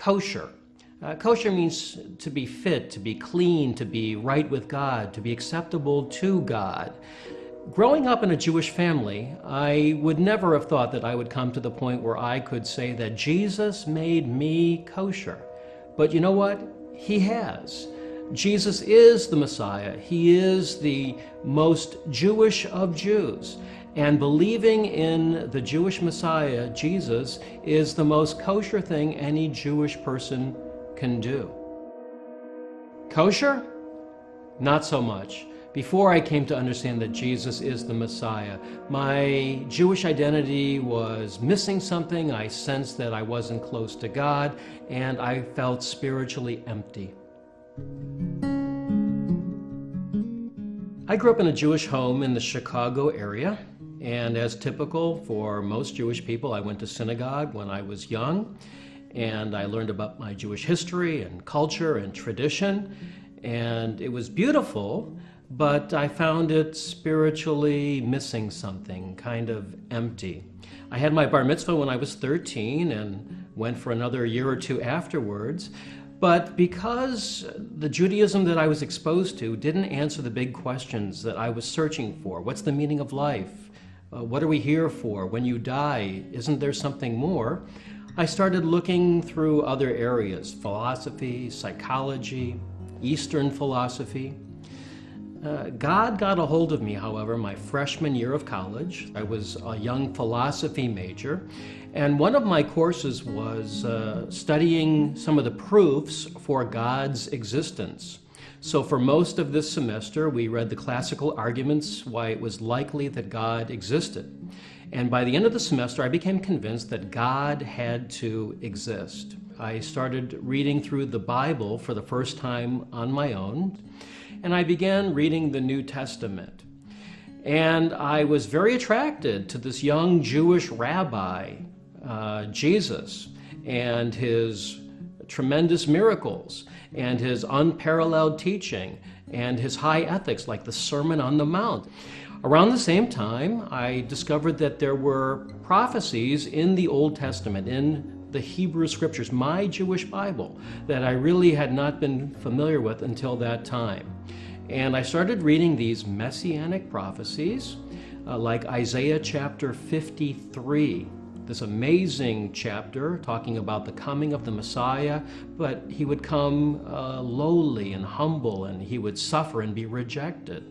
kosher. Uh, kosher means to be fit, to be clean, to be right with God, to be acceptable to God. Growing up in a Jewish family, I would never have thought that I would come to the point where I could say that Jesus made me kosher. But you know what? He has. Jesus is the Messiah. He is the most Jewish of Jews. And believing in the Jewish Messiah, Jesus, is the most kosher thing any Jewish person can do. Kosher? Not so much. Before I came to understand that Jesus is the Messiah, my Jewish identity was missing something. I sensed that I wasn't close to God, and I felt spiritually empty. I grew up in a Jewish home in the Chicago area. And as typical for most Jewish people, I went to synagogue when I was young, and I learned about my Jewish history and culture and tradition, and it was beautiful, but I found it spiritually missing something, kind of empty. I had my bar mitzvah when I was 13 and went for another year or two afterwards, but because the Judaism that I was exposed to didn't answer the big questions that I was searching for what's the meaning of life? Uh, what are we here for? When you die, isn't there something more? I started looking through other areas philosophy, psychology, Eastern philosophy. Uh, God got a hold of me, however, my freshman year of college. I was a young philosophy major, and one of my courses was uh, studying some of the proofs for God's existence. So for most of this semester, we read the classical arguments why it was likely that God existed. And by the end of the semester, I became convinced that God had to exist. I started reading through the Bible for the first time on my own, and I began reading the New Testament. And I was very attracted to this young Jewish rabbi, uh, Jesus, and his tremendous miracles and his unparalleled teaching and his high ethics, like the Sermon on the Mount. Around the same time, I discovered that there were prophecies in the Old Testament, in the Hebrew Scriptures, my Jewish Bible, that I really had not been familiar with until that time. And I started reading these messianic prophecies, uh, like Isaiah chapter 53, this amazing chapter talking about the coming of the Messiah, but he would come uh, lowly and humble and he would suffer and be rejected.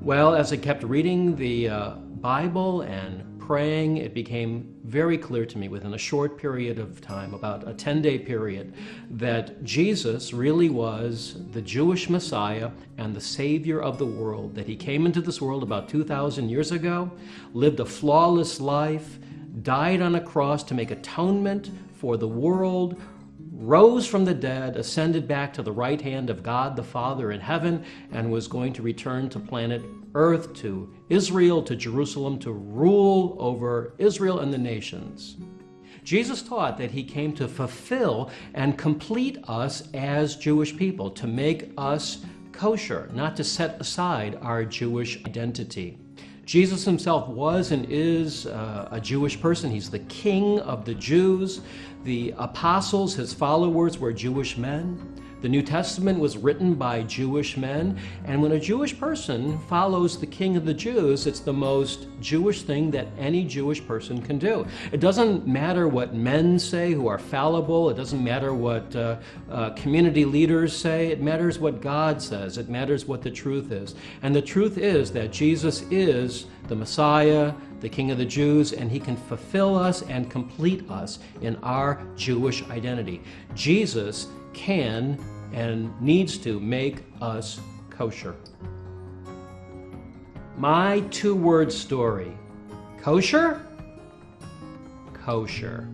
Well, as I kept reading the uh, Bible and praying, it became very clear to me within a short period of time, about a 10 day period, that Jesus really was the Jewish Messiah and the Savior of the world, that he came into this world about 2,000 years ago, lived a flawless life, died on a cross to make atonement for the world, rose from the dead, ascended back to the right hand of God the Father in heaven, and was going to return to planet Earth, to Israel, to Jerusalem, to rule over Israel and the nations. Jesus taught that he came to fulfill and complete us as Jewish people, to make us kosher, not to set aside our Jewish identity. Jesus himself was and is uh, a Jewish person. He's the king of the Jews. The apostles, his followers, were Jewish men. The New Testament was written by Jewish men, and when a Jewish person follows the King of the Jews, it's the most Jewish thing that any Jewish person can do. It doesn't matter what men say who are fallible, it doesn't matter what uh, uh, community leaders say, it matters what God says, it matters what the truth is. And the truth is that Jesus is the Messiah, the King of the Jews, and he can fulfill us and complete us in our Jewish identity. Jesus can and needs to make us kosher. My two word story kosher? Kosher.